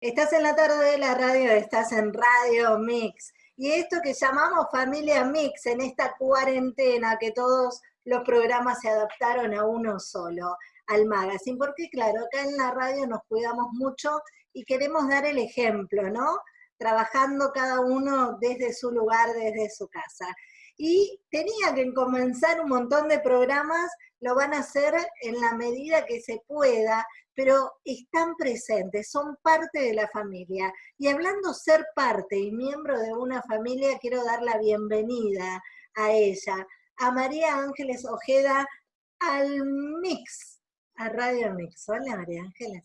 Estás en la tarde de la radio, estás en Radio Mix. Y esto que llamamos Familia Mix en esta cuarentena, que todos los programas se adaptaron a uno solo, al magazine. Porque claro, acá en la radio nos cuidamos mucho y queremos dar el ejemplo, ¿no? Trabajando cada uno desde su lugar, desde su casa. Y tenía que comenzar un montón de programas, lo van a hacer en la medida que se pueda, pero están presentes, son parte de la familia. Y hablando ser parte y miembro de una familia, quiero dar la bienvenida a ella, a María Ángeles Ojeda, al Mix, a Radio Mix. Hola María Ángeles.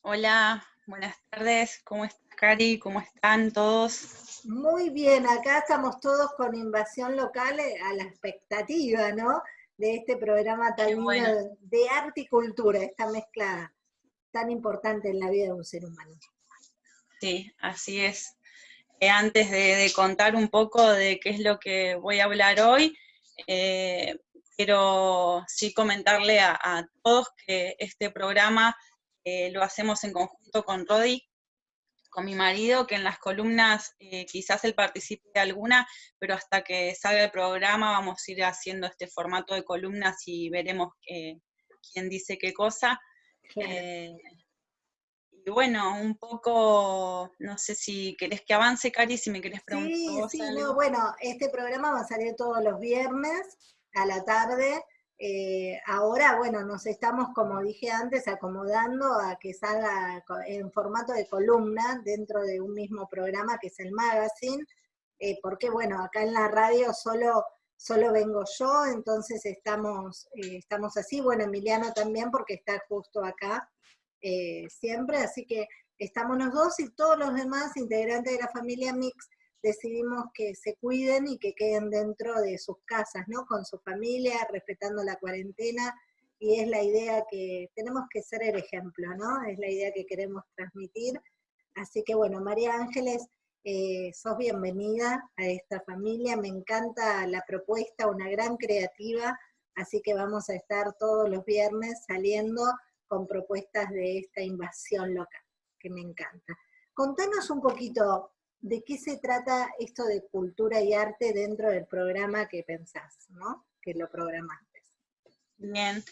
Hola, buenas tardes, ¿cómo estás Cari? ¿Cómo están todos? Muy bien, acá estamos todos con invasión local eh, a la expectativa, ¿no? De este programa tan de arte y cultura, esta mezcla tan importante en la vida de un ser humano. Sí, así es. Eh, antes de, contar un poco de qué es lo que voy a hablar hoy, eh, quiero sí comentarle a, todos que este programa eh, lo hacemos en conjunto con Rodi, con mi marido, que en las columnas quizás él participe de alguna, pero hasta que salga el programa vamos a ir haciendo este formato de columnas y veremos quién dice qué cosa. Eh, y bueno, un poco, no sé si querés que avance, Cari, si me querés preguntar. Sí, sí, no, bueno, este programa va a salir todos los viernes a la tarde. Eh, ahora, bueno, nos estamos, como dije antes, acomodando a que salga en formato de columna dentro de un mismo programa que es el magazine, eh, porque bueno, acá en la radio solo solo vengo yo, entonces estamos, eh, estamos así, bueno, Emiliano también porque está justo acá eh, siempre, así que estamos los dos y todos los demás integrantes de la familia Mix decidimos que se cuiden y que queden dentro de sus casas, ¿no? Con su familia, respetando la cuarentena, y es la idea que tenemos que ser el ejemplo, ¿no? Es la idea que queremos transmitir. Así que bueno, María Ángeles, eh, sos bienvenida a esta familia, me encanta la propuesta, una gran creativa, así que vamos a estar todos los viernes saliendo con propuestas de esta invasión local, que me encanta. Contanos un poquito de qué se trata esto de cultura y arte dentro del programa que pensás, ¿no? Que lo programaste. Bien,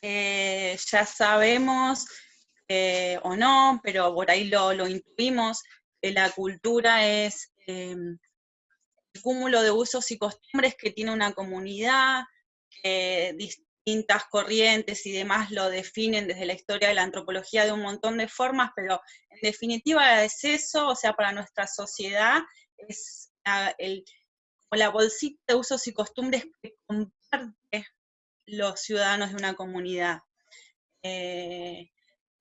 eh, ya sabemos eh, o no, pero por ahí lo, lo intuimos, la cultura es em, el cúmulo de usos y costumbres que tiene una comunidad, que distintas corrientes y demás lo definen desde la historia de la antropología de un montón de formas, pero en definitiva es eso, o sea, para nuestra sociedad es la, bolsita de usos y costumbres que comparten los ciudadanos de una comunidad. Eh,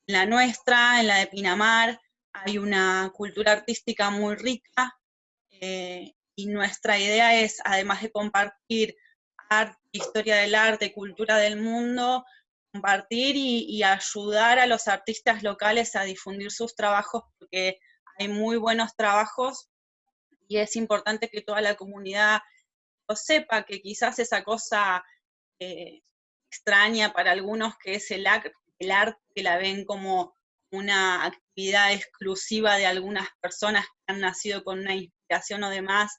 la nuestra, en la de Pinamar, hay una cultura artística muy rica eh, y nuestra idea es, además de compartir arte, historia del arte, cultura del mundo, compartir y, ayudar a los artistas locales a difundir sus trabajos porque hay muy buenos trabajos y es importante que toda la comunidad lo sepa, que quizás esa cosa eh, extraña para algunos que es el, el arte, que la ven como una actividad exclusiva de algunas personas que han nacido con una inspiración o demás,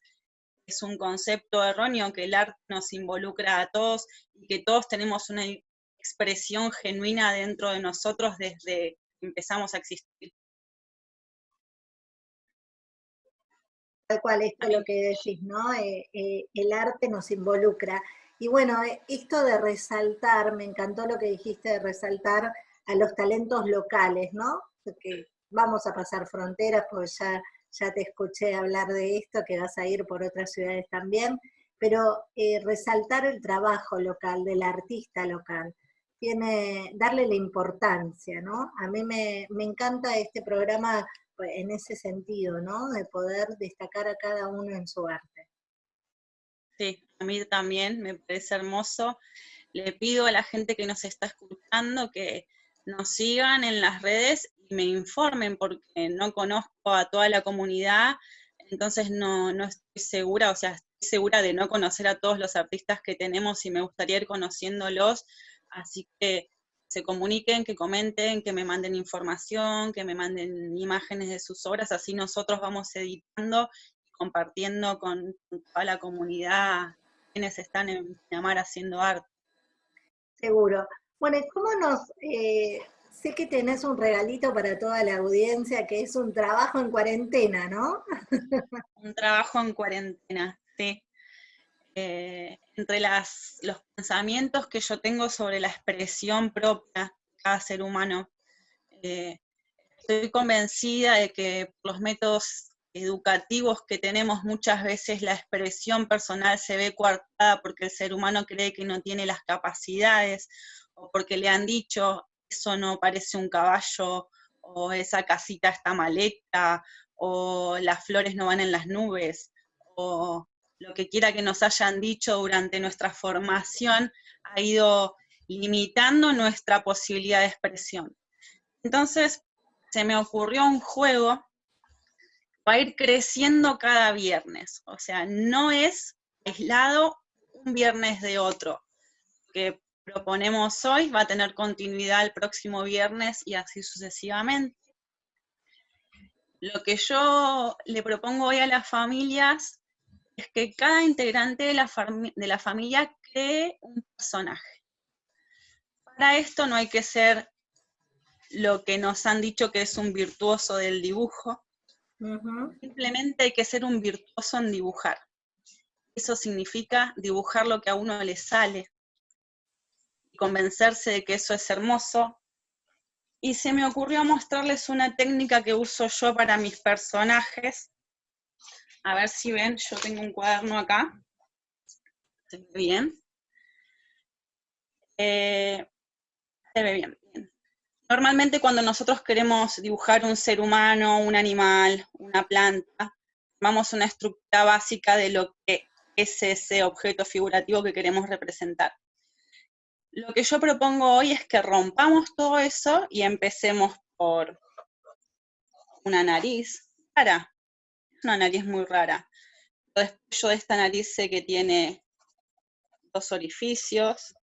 es un concepto erróneo, que el arte nos involucra a todos y que todos tenemos una expresión genuina dentro de nosotros desde que empezamos a existir. Tal cual, esto es lo que decís, ¿no? Eh, eh, el arte nos involucra. Y bueno, eh, esto de resaltar, me encantó lo que dijiste de resaltar a los talentos locales, ¿no? Porque vamos a pasar fronteras, porque ya, ya te escuché hablar de esto, que vas a ir por otras ciudades también, pero eh, resaltar el trabajo local, del artista local, tiene, darle la importancia, ¿no? A mí me, me encanta este programa pues, en ese sentido, ¿no? De poder destacar a cada uno en su arte. Sí, a mí también me parece hermoso. Le pido a la gente que nos está escuchando que nos sigan en las redes y me informen porque no conozco a toda la comunidad, entonces no, estoy segura, o sea, estoy segura de no conocer a todos los artistas que tenemos y me gustaría ir conociéndolos, así que se comuniquen, que comenten, que me manden información, que me manden imágenes de sus obras, así nosotros vamos editando y compartiendo con toda la comunidad quienes están en Miramar haciendo arte. Seguro. Bueno, ¿cómo nos... Eh, sé que tenés un regalito para toda la audiencia, que es un trabajo en cuarentena, ¿no? un trabajo en cuarentena, sí. Eh, entre las, los pensamientos que yo tengo sobre la expresión propia de cada ser humano, eh, estoy convencida de que los métodos educativos que tenemos muchas veces la expresión personal se ve coartada porque el ser humano cree que no tiene las capacidades o porque le han dicho eso no parece un caballo o esa casita está maleta o las flores no van en las nubes o lo que quiera que nos hayan dicho durante nuestra formación ha ido limitando nuestra posibilidad de expresión. Entonces, se me ocurrió un juego va a ir creciendo cada viernes. O sea, no es aislado un viernes de otro. Que proponemos hoy va a tener continuidad el próximo viernes y así sucesivamente. Lo que yo le propongo hoy a las familias es que cada integrante de la, de la familia cree un personaje. Para esto no hay que ser lo que nos han dicho que es un virtuoso del dibujo, Simplemente hay que ser un virtuoso en dibujar. Eso significa dibujar lo que a uno le sale, convencerse de que eso es hermoso. Y se me ocurrió mostrarles una técnica que uso yo para mis personajes. A ver si ven, yo tengo un cuaderno acá. ¿Se ve bien? Eh, se ve bien. Normalmente cuando nosotros queremos dibujar un ser humano, un animal, una planta, tomamos una estructura básica de lo que es ese objeto figurativo que queremos representar. Lo que yo propongo hoy es que rompamos todo eso y empecemos por una nariz rara. Una nariz muy rara. Después yo de esta nariz sé que tiene dos orificios,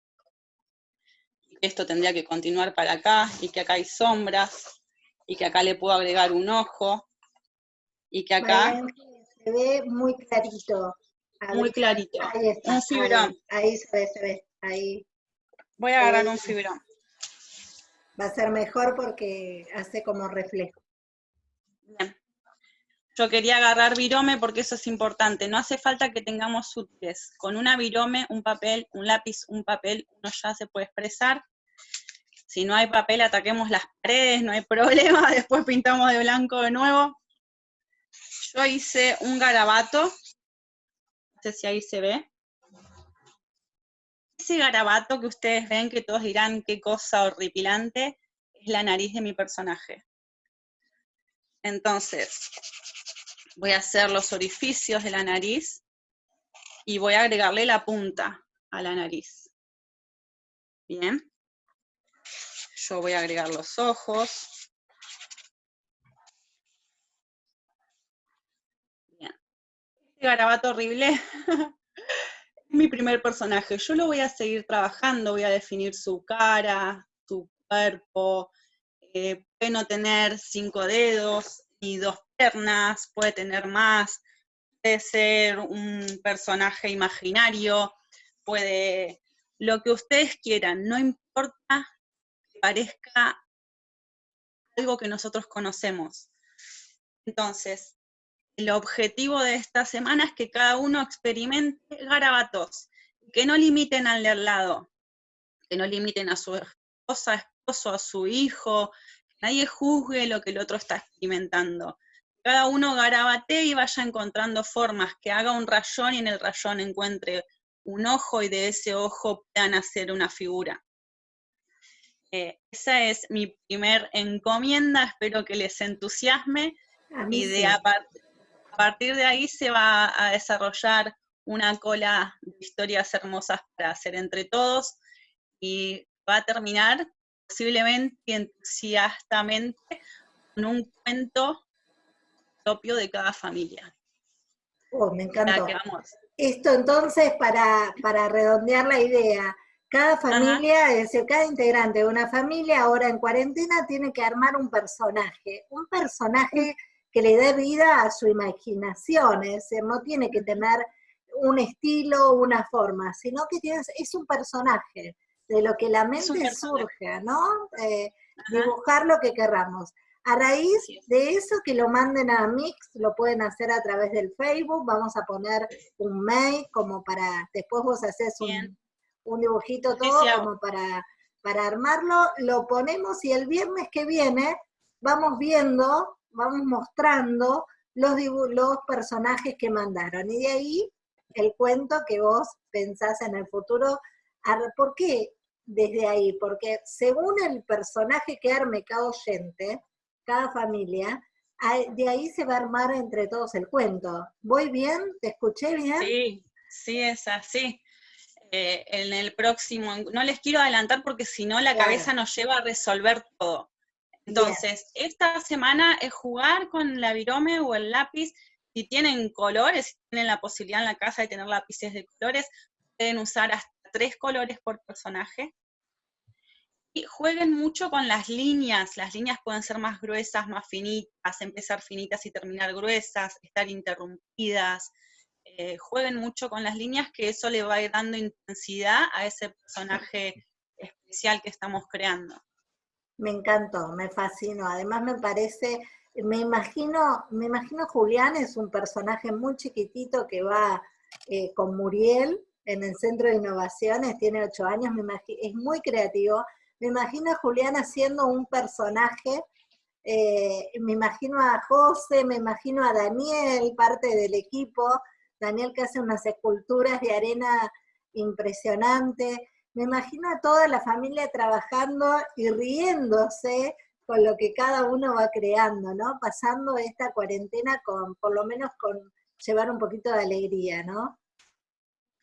esto tendría que continuar para acá, y que acá hay sombras, y que acá le puedo agregar un ojo, y que acá... Se ve muy clarito. muy clarito. Ahí está, un fibrón. Ahí, se ve, se ve. Ahí. Voy a agarrar un fibrón. Va a ser mejor porque hace como reflejo. Bien. Yo quería agarrar virome porque eso es importante. No hace falta que tengamos útiles. Con una virome, un papel, un lápiz, un papel, uno ya se puede expresar. Si no hay papel, ataquemos las paredes, no hay problema. Después pintamos de blanco de nuevo. Yo hice un garabato. No sé si ahí se ve. Ese garabato que ustedes ven, que todos dirán qué cosa horripilante, es la nariz de mi personaje. Entonces, voy a hacer los orificios de la nariz y voy a agregarle la punta a la nariz. Bien. Yo voy a agregar los ojos. Bien. Este garabato horrible mi primer personaje. Yo lo voy a seguir trabajando, voy a definir su cara, su cuerpo, eh, puede no tener cinco dedos y dos piernas, puede tener más, puede ser un personaje imaginario, puede lo que ustedes quieran, no importa que parezca algo que nosotros conocemos. Entonces, el objetivo de esta semana es que cada uno experimente garabatos, que no limiten al de al lado, que no limiten a su esposa, esposo, a su hijo, nadie juzgue lo que el otro está experimentando. Cada uno garabate y vaya encontrando formas, que haga un rayón y en el rayón encuentre un ojo y de ese ojo puedan hacer una figura. Eh, esa es mi primer encomienda, espero que les entusiasme y de a, partir de ahí se va a desarrollar una cola de historias hermosas para hacer entre todos y va a terminar posiblemente y entusiastamente con un cuento propio de cada familia. Oh, me encantó. Esto entonces, para, redondear la idea, Cada familia, es decir, cada integrante de una familia ahora en cuarentena tiene que armar un personaje, un personaje que le dé vida a su imaginación, es decir, no tiene que tener un estilo, una forma, sino que tienes, es un personaje de lo que la mente surge, ¿no? Eh, dibujar lo que querramos. A raíz de eso, que lo manden a Mix, lo pueden hacer a través del Facebook, vamos a poner un mail como para, después vos haces un, un, dibujito todo como para, para armarlo, lo ponemos y el viernes que viene vamos viendo, vamos mostrando los, los personajes que mandaron. Y de ahí el cuento que vos pensás en el futuro. ¿Por qué desde ahí? Porque según el personaje que arme cada oyente, cada familia, de ahí se va a armar entre todos el cuento. ¿Voy bien? ¿Te escuché bien? Sí, sí, es así. Eh, en el próximo, no les quiero adelantar porque si no la cabeza nos lleva a resolver todo. Entonces, esta semana es jugar con la virome o el lápiz si tienen colores, si tienen la posibilidad en la casa de tener lápices de colores, pueden usar hasta tres colores por personaje. Y jueguen mucho con las líneas. Las líneas pueden ser más gruesas, más finitas, empezar finitas y terminar gruesas, estar interrumpidas. Eh, jueguen mucho con las líneas, que eso le va a ir dando intensidad a ese personaje especial que estamos creando. Me encantó, me fascinó. Además me parece me imagino, me imagino Julián es un personaje muy chiquitito que va eh, con Muriel en el Centro de Innovaciones, tiene ocho años, me es muy creativo. Me imagino a Julián haciendo un personaje, eh, me imagino a José, me imagino a Daniel, parte del equipo, Daniel que hace unas esculturas de arena impresionante. Me imagino a toda la familia trabajando y riéndose con lo que cada uno va creando, ¿no? Pasando esta cuarentena con, por lo menos con llevar un poquito de alegría, ¿no?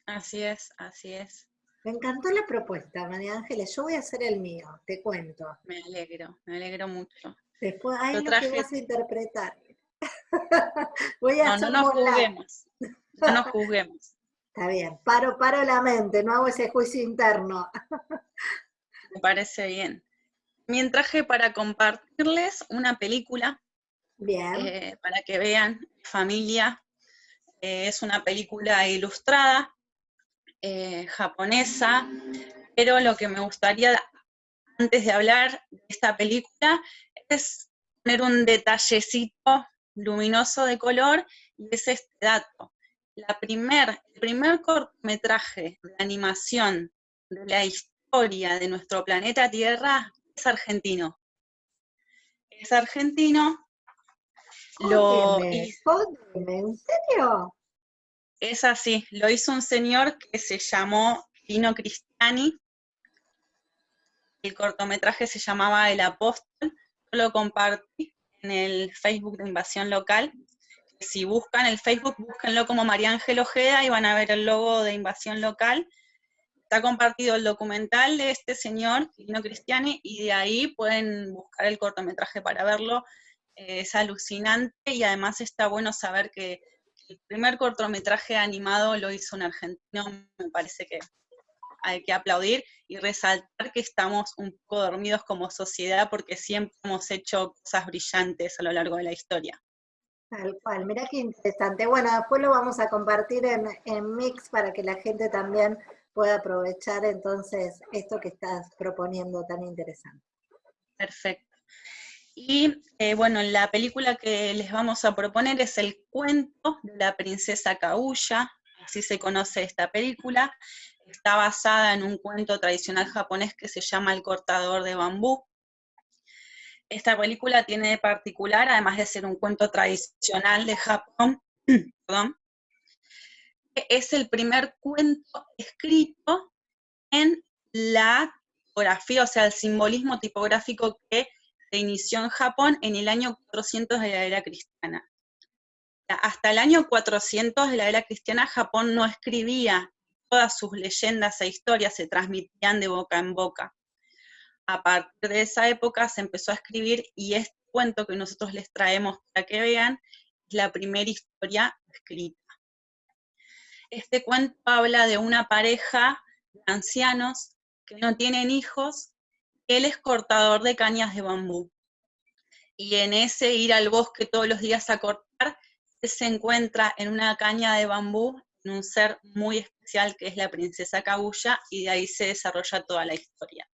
Así es, así es. Me encantó la propuesta, María Ángeles. Yo voy a hacer el mío, te cuento. Me alegro, me alegro mucho. Después, ahí lo, que vas a interpretar. voy a no, no nos juzguemos. No nos juzguemos. Está bien, paro, paro la mente, no hago ese juicio interno. me parece bien. También traje para compartirles una película. Eh, para que vean, familia. Eh, es una película ilustrada, eh, japonesa, pero lo que me gustaría, antes de hablar de esta película, es poner un detallecito luminoso de color, y es este dato. La primer, el primer cortometraje de animación de la historia de nuestro planeta Tierra es argentino. Es argentino. Lo ¿En serio? Es así, lo hizo un señor que se llamó Pino Cristiani. El cortometraje se llamaba El Apóstol. Yo lo compartí en el Facebook de Invasión Local. Si buscan el Facebook, búsquenlo como María Ángel Ojeda y van a ver el logo de Invasión Local está compartido el documental de este señor, Quirino Cristiani, y de ahí pueden buscar el cortometraje para verlo. Eh, es alucinante y además está bueno saber que el primer cortometraje animado lo hizo un argentino, me parece que hay que aplaudir y resaltar que estamos un poco dormidos como sociedad porque siempre hemos hecho cosas brillantes a lo largo de la historia. Tal cual, mira qué interesante. Bueno, después lo vamos a compartir en, en Mix para que la gente también pueda aprovechar entonces esto que estás proponiendo tan interesante. Perfecto. Y eh, bueno, la película que les vamos a proponer es el cuento de la princesa Kaguya, así se conoce esta película. Está basada en un cuento tradicional japonés que se llama El cortador de bambú. Esta película tiene de particular, además de ser un cuento tradicional de Japón, perdón, es el primer cuento escrito en la tipografía, o sea, el simbolismo tipográfico que se inició en Japón en el año 400 de la era cristiana. Hasta el año 400 de la era cristiana, Japón no escribía, todas sus leyendas e historias se transmitían de boca en boca. A partir de esa época se empezó a escribir y este cuento que nosotros les traemos para que vean es la primera historia escrita. Este cuento habla de una pareja de ancianos que no tienen hijos, él es cortador de cañas de bambú. Y en ese ir al bosque todos los días a cortar, se encuentra en una caña de bambú en un ser muy especial que es la princesa Kaguya y de ahí se desarrolla toda la historia.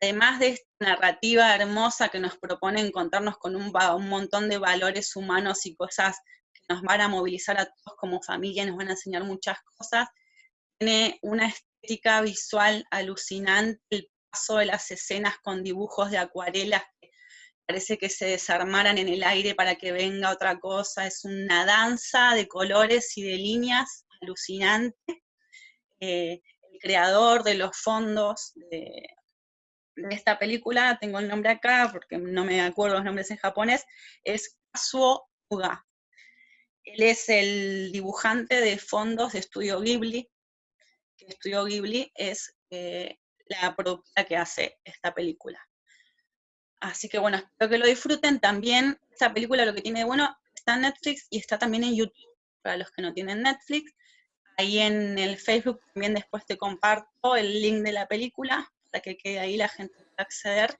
Además de esta narrativa hermosa que nos propone encontrarnos con un, un montón de valores humanos y cosas que nos van a movilizar a todos como familia, nos van a enseñar muchas cosas, tiene una estética visual alucinante, el paso de las escenas con dibujos de acuarelas que parece que se desarmaran en el aire para que venga otra cosa, es una danza de colores y de líneas alucinante. Eh, el creador de los fondos de, esta película, tengo el nombre acá porque no me acuerdo los nombres en japonés, es Kazuo Uga. Él es el dibujante de fondos de Estudio Ghibli, Estudio Ghibli es eh, la productora que hace esta película. Así que bueno, espero que lo disfruten. También esta película lo que tiene bueno está en Netflix y está también en YouTube, para los que no tienen Netflix. Ahí en el Facebook también después te comparto el link de la película que quede ahí la gente pueda acceder.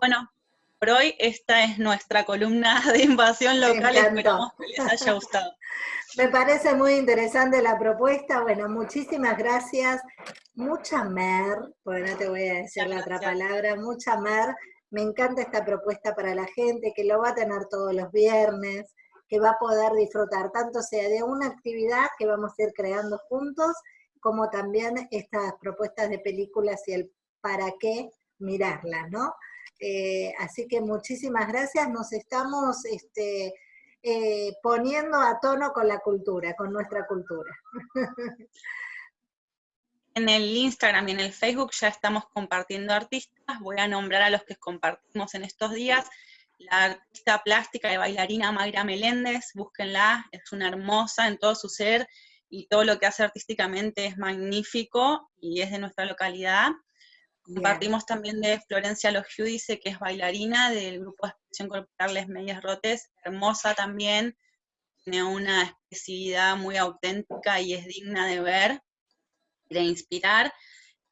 Bueno, por hoy esta es nuestra columna de invasión local, esperamos que les haya gustado. Me parece muy interesante la propuesta, bueno, muchísimas gracias, mucha mer, porque no te voy a decir la otra palabra, mucha mer, me encanta esta propuesta para la gente, que lo va a tener todos los viernes, que va a poder disfrutar, tanto sea de una actividad que vamos a ir creando juntos, como también estas propuestas de películas y el para qué mirarla, ¿no? Eh, así que muchísimas gracias, nos estamos este, eh, poniendo a tono con la cultura, con nuestra cultura. En el Instagram y en el Facebook ya estamos compartiendo artistas, voy a nombrar a los que compartimos en estos días, la artista plástica y bailarina Mayra Meléndez, búsquenla, es una hermosa en todo su ser, y todo lo que hace artísticamente es magnífico y es de nuestra localidad. Compartimos también de Florencia Logiudice, que es bailarina del grupo de expresión corporal Les Medias Rotes, hermosa también, tiene una expresividad muy auténtica y es digna de ver, de inspirar.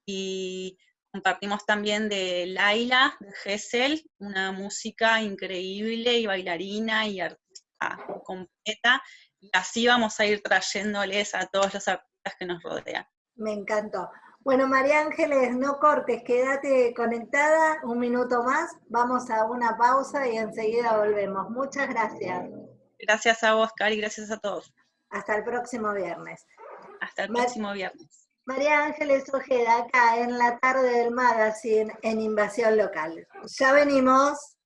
Y compartimos también de Laila, de Gessel, una música increíble y bailarina y artista completa. Y así vamos a ir trayéndoles a todos los artistas que nos rodean. Me encantó. Bueno, María Ángeles, no cortes, quédate conectada un minuto más, vamos a una pausa y enseguida volvemos. Muchas gracias. Gracias a vos, Cari, gracias a todos. Hasta el próximo viernes. Hasta el próximo viernes. María Ángeles Ojeda, acá en la tarde del magazine en Invasión Local. Ya venimos.